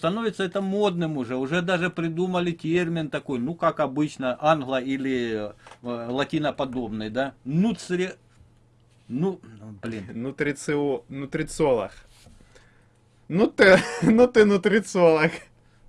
становится это модным уже. Уже даже придумали термин такой, ну как обычно, англо- или э, латиноподобный, да? Нуцри... Ну, блин. Нутрицио... Нутрициолог. Ну ты, ну ты нутрициолог.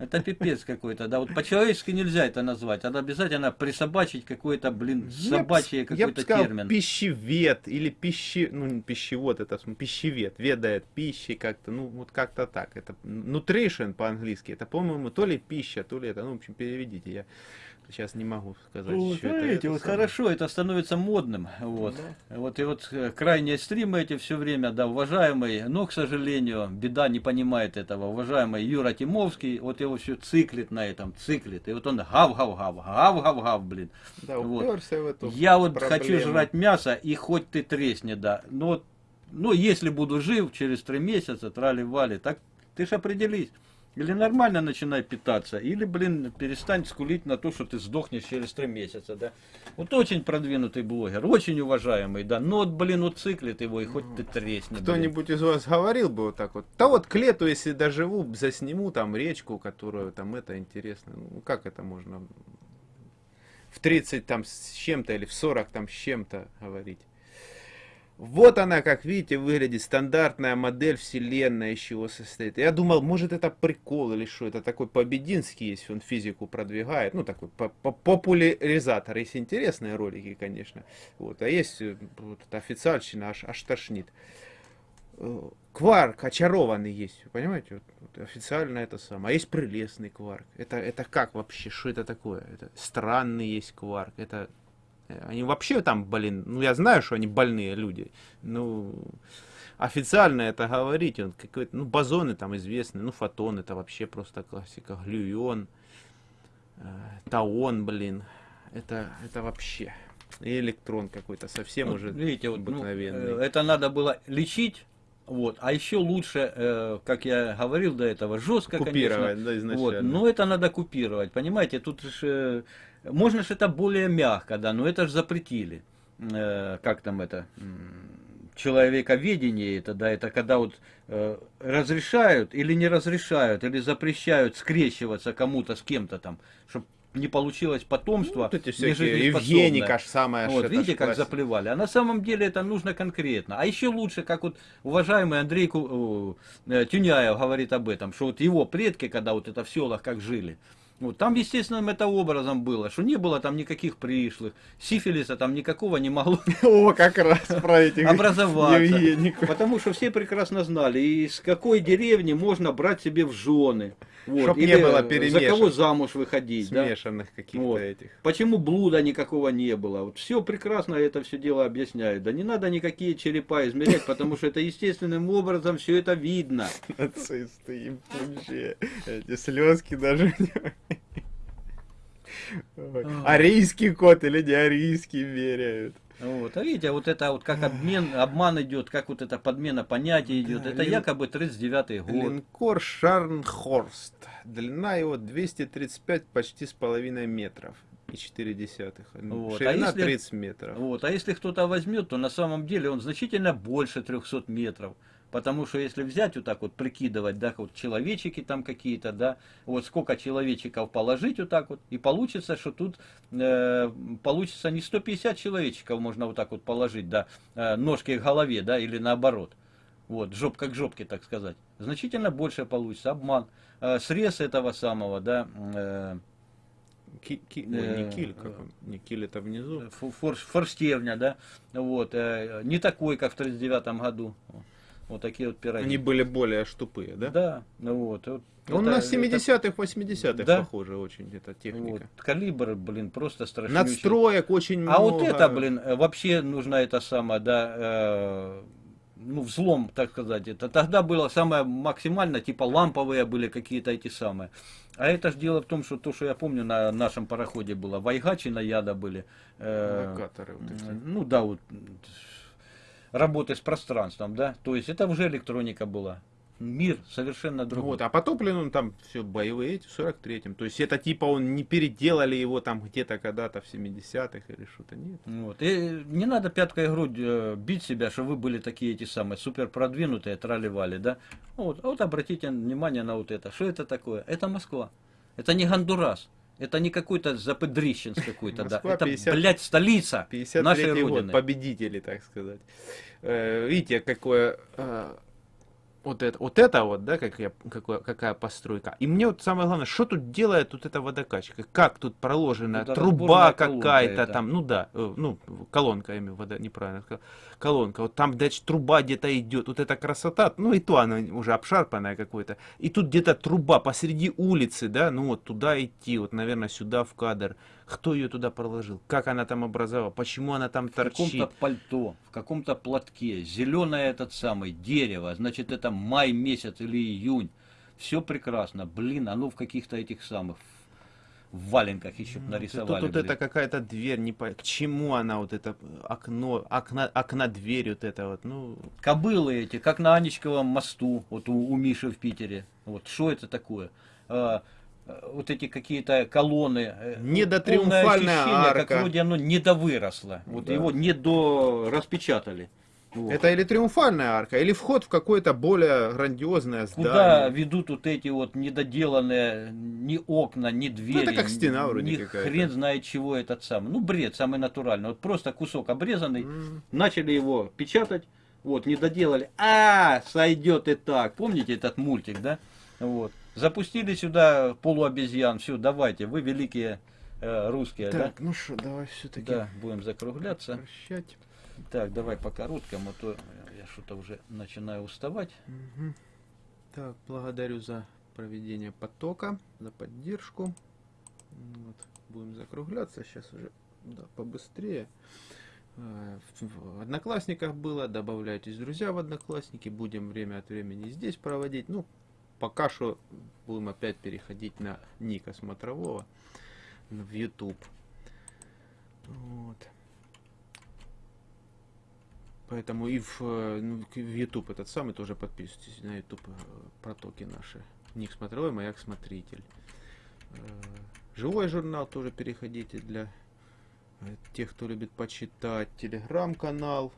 Это пипец какой-то, да. Вот по-человечески нельзя это назвать. Надо обязательно присобачить какой-то, блин, собачий какой-то термин. пищевед или пищи... Ну, пищевод, это пищевед. Ведает пищей как-то, ну, вот как-то так. Это nutrition по-английски. Это, по-моему, то ли пища, то ли это, ну, в общем, переведите. Я сейчас не могу сказать. Вот, что смотрите, это, вот хорошо, это становится модным. Вот. Да. вот и вот э, крайние стримы эти все время, да, уважаемый, но, к сожалению, беда не понимает этого. Уважаемый Юра Тимовский, вот его все циклит на этом, циклит. И вот он гав-гав-гав, гав-гав-гав, блин. Да, вот. в эту Я вот проблему. хочу жрать мясо, и хоть ты тресни, да. Но ну, если буду жив через три месяца, трали-вали, так ты ж определись. Или нормально начинай питаться, или, блин, перестань скулить на то, что ты сдохнешь через три месяца, да. Вот очень продвинутый блогер, очень уважаемый, да, но вот, блин, вот циклит его, и хоть ты тресни. Кто-нибудь из вас говорил бы вот так вот, да вот к лету, если доживу, засниму там речку, которую там это интересно, ну как это можно в 30 там с чем-то или в 40 там с чем-то говорить. Вот она, как видите, выглядит стандартная модель вселенной, из чего состоит. Я думал, может это прикол или что, это такой Побединский есть, он физику продвигает, ну такой популяризатор. Есть интересные ролики, конечно, вот, а есть э, вот, официальщина, аж, аж тошнит. Э, кварк очарованный есть, понимаете, вот, вот, официально это самое. А есть прелестный кварк. Это, это как вообще, что это такое? Это странный есть кварк, это они вообще там, блин, ну я знаю, что они больные люди. Ну, официально это говорить, он какой-то, ну бозоны там известны, ну фотон это вообще просто классика, глюион, э, таон, блин, это, это вообще. И электрон какой-то совсем ну, уже видите, вот, ну, обыкновенный. Ну, это надо было лечить, вот. А еще лучше, э, как я говорил до этого, жестко, купировать, конечно. Да, изначально. Вот. Но это надо купировать, понимаете, тут же можно же это более мягко, да, но это же запретили. Э, как там это? Человековедение это, да, это когда вот э, разрешают или не разрешают, или запрещают скрещиваться кому-то с кем-то там, чтобы не получилось потомство. Ну, вот эти всякие Евгеника ж самое Вот, видите, как заплевали. А на самом деле это нужно конкретно. А еще лучше, как вот уважаемый Андрей Ку... Э, Тюняев говорит об этом, что вот его предки, когда вот это в селах как жили, вот, там, естественно, это образом было, что не было там никаких пришлых, сифилиса там никакого не могло О, как раз про этих образоваться. Потому что все прекрасно знали, из какой деревни можно брать себе в жены. Вот. Чтоб не было перемешан. За кого замуж выходить. Смешанных да? каких-то вот. этих. Почему блуда никакого не было. Вот все прекрасно это все дело объясняют. Да не надо никакие черепа измерять, потому что это естественным образом все это видно. Нацисты им вообще. Эти слезки даже Арийский кот или не арийский меряют. Вот. А видите, вот это вот как обмен, обман идет, как вот эта подмена понятий идет, да, это лин... якобы 39-й год. Линкор Шарнхорст. Длина его 235 почти с половиной метров и 4 десятых. Вот. Ширина а если, 30 метров. Вот. А если кто-то возьмет, то на самом деле он значительно больше 300 метров. Потому что если взять вот так вот, прикидывать, да, вот человечики там какие-то, да, вот сколько человечиков положить вот так вот, и получится, что тут э, получится не 150 человечиков можно вот так вот положить, да, э, ножки к голове, да, или наоборот. Вот, жопка к жопке, так сказать. Значительно больше получится. Обман. Э, срез этого самого, да, э, Ки, ки, ой, не э, как он? Не киль это внизу. Фор, форштевня, да. Вот. Э, не такой, как в 39 году. Вот такие вот пироги. Они были более штупые, да? Да, ну вот. вот Он это, на 70-х, 80-х да? похоже очень, эта техника. Вот. Калибр, блин, просто страшный. Надстроек очень а много. А вот это, блин, вообще нужна эта самая, да, э, ну, взлом, так сказать. Это тогда было самое максимально, типа ламповые были какие-то эти самые. А это же дело в том, что то, что я помню на нашем пароходе было, вайгачи на яда были. Э, Локаторы, вот эти. Ну да, вот работы с пространством, да, то есть это уже электроника была. мир совершенно другой. Вот, а потоплен он там все боевые эти в 43-м. То есть это типа он не переделали его там где-то когда-то в 70-х или что-то, нет. Вот. И не надо пяткой грудь э, бить себя, что вы были такие эти самые супер продвинутые, трали-вали, да? Вот. А вот обратите внимание на вот это. Что это такое? Это Москва. Это не Гондурас. Это не какой-то запедрищенс какой-то, да. Это, 50 блядь, столица 53 нашей год, Родины. победители, так сказать. Э, видите, какое... вот это, вот это вот, да, как я, какое, какая постройка. И мне вот самое главное, что тут делает вот эта водокачка? Как тут проложена Тут труба какая-то там, ну да, э, ну, колонка, я имею в виду, вода, неправильно сказал. Колонка, вот там, дальше труба где-то идет, вот эта красота, ну и то она уже обшарпанная какой-то. И тут где-то труба посреди улицы, да, ну вот туда идти, вот, наверное, сюда в кадр. Кто ее туда проложил? Как она там образовала? Почему она там в каком-то торчит? пальто, в каком-то платке, зеленое этот самый, дерево, значит это май месяц или июнь. Все прекрасно. Блин, оно в каких-то этих самых, в валенках еще Тут нарисовали. вот блин. это какая-то дверь, не по... к чему она вот это окно, окна, окна дверь вот это вот, ну Кобылы эти, как на Анечковом мосту, вот у, у Миши в Питере. Вот что это такое? Вот эти какие-то колонны. э, Недотриумфальная полное ощущение, арка. Как вроде оно недовыросло. Вот Да. его не до распечатали. Вот. это или триумфальная арка, или вход в какое-то более грандиозное Куда здание. ведут вот эти вот недоделанные ни окна, ни двери, это как стена вроде какая-то. хрен знает чего этот самый. Ну, бред самый натуральный. Вот просто кусок обрезанный, М. начали его печатать, вот, не доделали. А, сойдет и так. Помните этот мультик, да? Вот. Запустили сюда полуобезьян. Все, давайте, вы великие э, русские, Так, ну что, давай да? все-таки Да, будем закругляться. прощать. Так, давай по короткому, а то я что-то уже начинаю уставать. Мгм. Так, благодарю за проведение потока, за поддержку. Вот, будем закругляться сейчас уже да, побыстрее. Э, в Одноклассниках было, добавляйтесь, друзья, в Одноклассники. Будем время от времени здесь проводить. Ну, пока что будем опять переходить на Ника Смотрового в YouTube. Вот. Поэтому и в, ну, в YouTube этот самый тоже подписывайтесь на YouTube э, протоки наши. Ник Смотровой, Маяк Смотритель. Э, Живой журнал тоже переходите для э, тех, кто любит почитать. Телеграм-канал,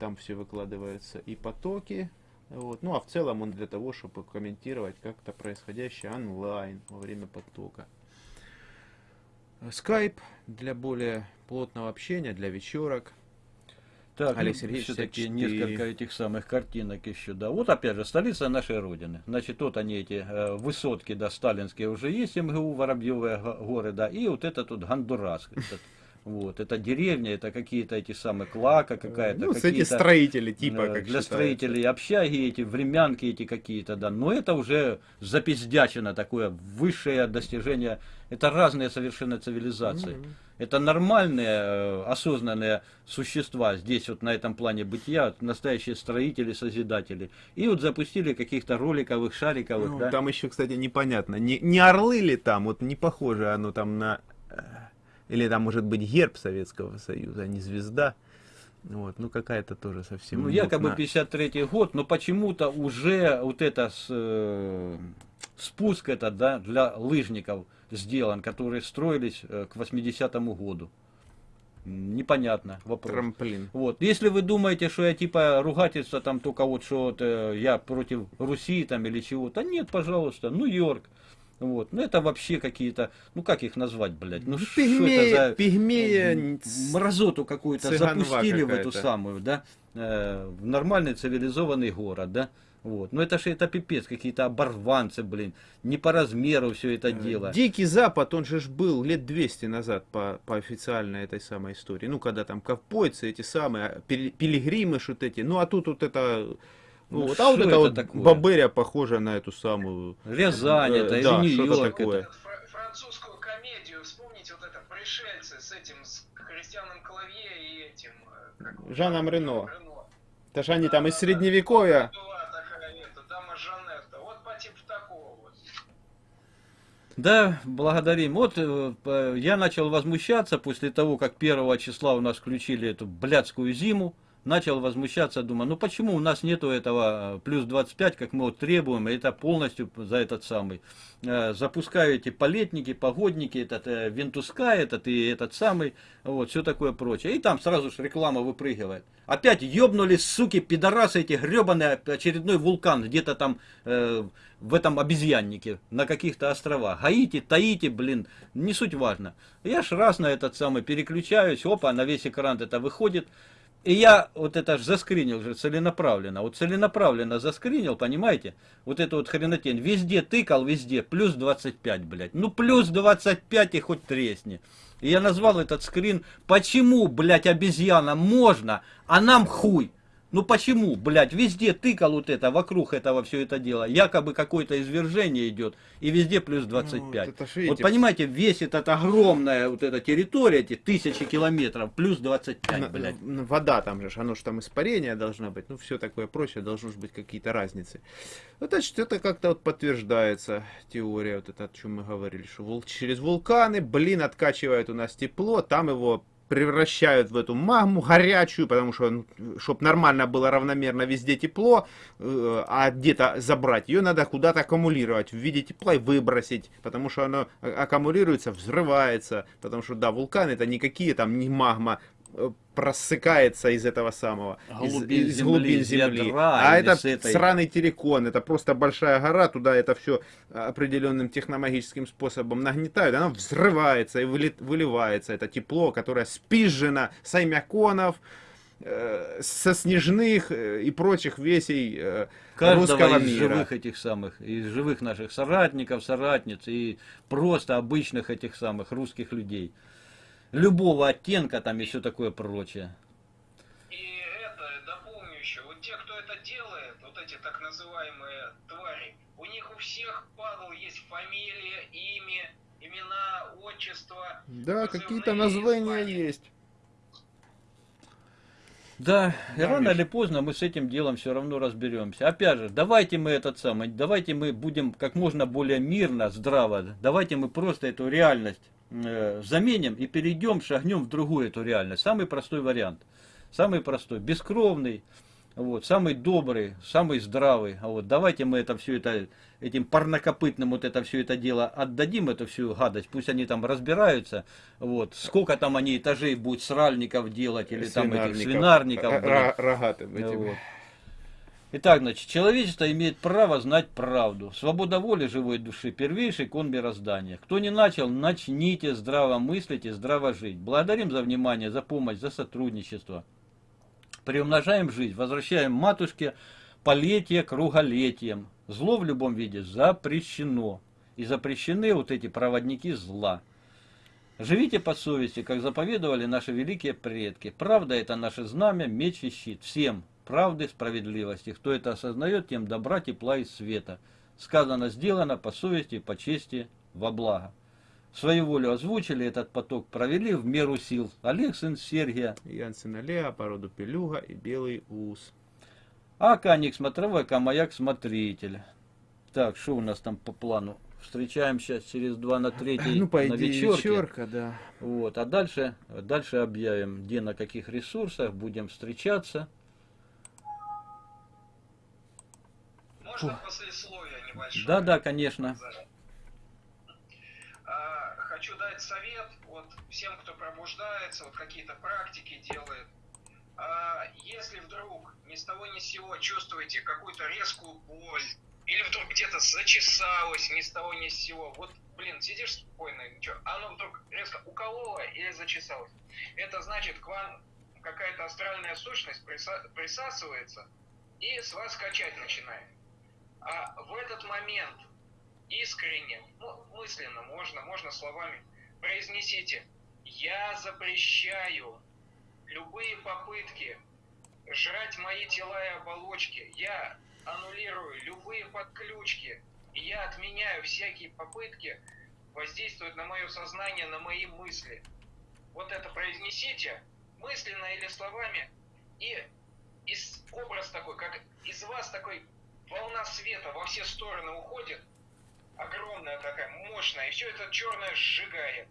там все выкладывается и потоки. Вот. Ну а в целом он для того, чтобы комментировать как-то происходящее онлайн во время потока. Скайп для более плотного общения, для вечерок. Так, Олег ну, Сергеевич, все-таки 54. несколько этих самых картинок еще, да. Вот опять же, столица нашей Родины. Значит, вот они эти э, высотки, да, сталинские уже есть, МГУ, Воробьевые го- горы, да, и вот это тут Гондурас. этот. Вот, это деревня, это какие-то эти самые клака какая-то. Ну, с эти строители, типа, э, как Для считается. строителей общаги эти, времянки эти какие-то, да. Но это уже запиздячено такое, высшее достижение. Это разные совершенно цивилизации. Мгм. Это нормальные, э, осознанные существа здесь вот на этом плане бытия, настоящие строители, созидатели. И вот запустили каких-то роликовых, шариковых, Ну, да. Там еще, кстати, непонятно, не, не орлы ли там, вот не похоже оно там на... Или там может быть герб Советского Союза, а не звезда. Вот, ну какая-то тоже совсем... Ну, якобы мутно. 53 год, но почему-то уже вот это с, э, спуск это, да, для лыжников сделан, которые строились э, к 80-му году. Непонятно вопрос. Трамплин. Вот. Если вы думаете, что я типа ругательство там только вот, что вот, э, я против Руси там или чего-то, нет, пожалуйста, Нью-Йорк. Вот. Ну это вообще какие-то, ну как их назвать, блядь, ну Ну, пигмея, это за пигмея, мразоту какую-то запустили в эту самую, да, э, в нормальный цивилизованный город, да. Вот. Ну это же это пипец, какие-то оборванцы, блин, не по размеру все это дело. Дикий Запад, он же ж был лет 200 назад по, по официальной этой самой истории. Ну, когда там ковбойцы эти самые, пили- пилигримы что-то эти. Ну, а тут вот это... Ну, Ну, вот, а вот это вот такое? Баберия похожа на эту самую... Рязань Э, это, или да, Нью-Йорк это. французскую комедию, вспомните вот это «Пришельцы» с этим, с Христианом Клавье и этим... э, как Жаном? Рено. Рено. Это же они там из средневековья. Была такая эта, дама Жанетта. Вот по типу такого вот. Да, благодарим. Вот э, я начал возмущаться после того, как первого числа у нас включили эту блядскую зиму. Начал возмущаться, думаю, ну почему у нас нету этого э, плюс 25, как мы вот требуем, это полностью за этот самый. Э, запускаю эти палетники, погодники, этот э, Вентуска, этот и этот самый, вот, все такое прочее. И там сразу же реклама выпрыгивает. Опять ёбнулись, суки, пидорасы эти гребаные, очередной вулкан где-то там э, в этом обезьяннике, на каких-то островах. Гаити, Таити, блин, не суть важно. Я ж раз на этот самый переключаюсь, опа, на весь экран это выходит. И я вот это же заскринил же целенаправленно. Вот целенаправленно заскринил, понимаете? Вот эту вот хренотень. Везде тыкал, везде. Плюс 25, блядь. Ну плюс 25 и хоть тресни. И я назвал этот скрин «Почему, блядь, обезьяна можно, а нам хуй?» Ну почему, блядь, везде тыкал вот это, вокруг этого все это дело, якобы какое-то извержение идет, и везде плюс 25. Ну, вот, вот понимаете, весь этот огромная вот эта территория, эти тысячи километров, плюс 25, на, блядь. Вода там же, оно же там испарение должно быть, ну все такое прочее, должны быть какие-то разницы. Вот значит, это как-то вот подтверждается теория, вот это, о чем мы говорили, что через вулканы, блин, откачивает у нас тепло, там его превращают в эту магму горячую, потому что, чтобы нормально было равномерно везде тепло, э, а где-то забрать, ее надо куда-то аккумулировать в виде тепла и выбросить, потому что оно аккумулируется, взрывается, потому что, да, вулканы это никакие там не магма, Э, просыкается из этого самого, глубин из, из земли, глубин земли. Ядра, а это этой... сраный террикон, это просто большая гора, туда это все определенным техномагическим способом нагнетают, оно взрывается и выливается, это тепло, которое спизжено с аймяконов, э, со снежных э, и прочих весей э, Каждого русского из мира. живых этих самых, из живых наших соратников, соратниц и просто обычных этих самых русских людей любого оттенка там и все такое прочее. И это, дополню еще, вот те, кто это делает, вот эти так называемые твари, у них у всех, падал, есть фамилия, имя, имена, отчество. Да, какие-то названия звания. есть. Да, и рано или поздно мы с этим делом все равно разберемся. Опять же, давайте мы этот самый, давайте мы будем как можно более мирно, здраво, давайте мы просто эту реальность заменим и перейдем, шагнем в другую эту реальность. Самый простой вариант. Самый простой, бескровный, вот, самый добрый, самый здравый. А вот давайте мы это все это, этим парнокопытным вот это все это дело отдадим, эту всю гадость, пусть они там разбираются, вот, сколько там они этажей будут сральников делать, или там этих свинарников. Рогатым этим. Вот. Итак, значит, человечество имеет право знать правду. Свобода воли живой души – первейший кон мироздания. Кто не начал, начните здраво мыслить и здраво жить. Благодарим за внимание, за помощь, за сотрудничество. Приумножаем жизнь, возвращаем матушке полетие круголетием. Зло в любом виде запрещено. И запрещены вот эти проводники зла. Живите по совести, как заповедовали наши великие предки. Правда – это наше знамя, меч и щит. Всем правды, справедливости. Кто это осознает, тем добра, тепла и света. Сказано, сделано по совести, по чести, во благо. Свою волю озвучили, этот поток провели в меру сил. Олег, сын Сергия. Ян, сын Олега, породу Пелюга и Белый Ус. А Каник смотровой, а Маяк смотритель. Так, что у нас там по плану? Встречаемся через два на третий ну, по на вечерке. вечерка, да. Вот, а дальше, дальше объявим, где на каких ресурсах будем встречаться. Небольшое? Да, да, конечно. А, хочу дать совет вот всем, кто пробуждается, вот какие-то практики делает. А, если вдруг ни с того ни с сего чувствуете какую-то резкую боль, или вдруг где-то зачесалось ни с того ни с сего, вот, блин, сидишь спокойно, ничего, оно вдруг резко укололо или зачесалось. Это значит, к вам какая-то астральная сущность присасывается и с вас качать начинает. А в этот момент искренне, ну, мысленно, можно, можно словами, произнесите «Я запрещаю любые попытки жрать мои тела и оболочки, я аннулирую любые подключки, и я отменяю всякие попытки воздействовать на мое сознание, на мои мысли». Вот это произнесите, мысленно или словами, и из образ такой, как из вас такой волна света во все стороны уходит, огромная такая, мощная, и все это черное сжигает.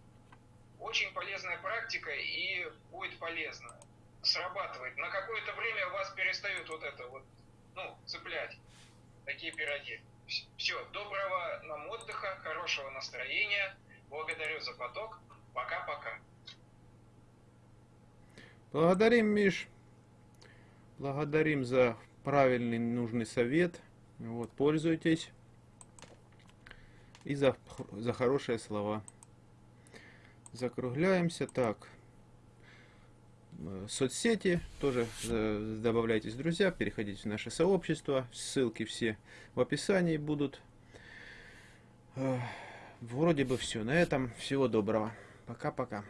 Очень полезная практика и будет полезно. срабатывает. На какое-то время вас перестают вот это вот, ну, цеплять. Такие пироги. Все, доброго нам отдыха, хорошего настроения. Благодарю за поток. Пока-пока. Благодарим, Миш. Благодарим за правильный, нужный совет. Вот, пользуйтесь. И за, за хорошие слова. Закругляемся. Так. Э, Соцсети тоже э, добавляйтесь, друзья. Переходите в наше сообщество. Ссылки все в описании будут. Э, Вроде бы все. На этом всего доброго. Пока-пока.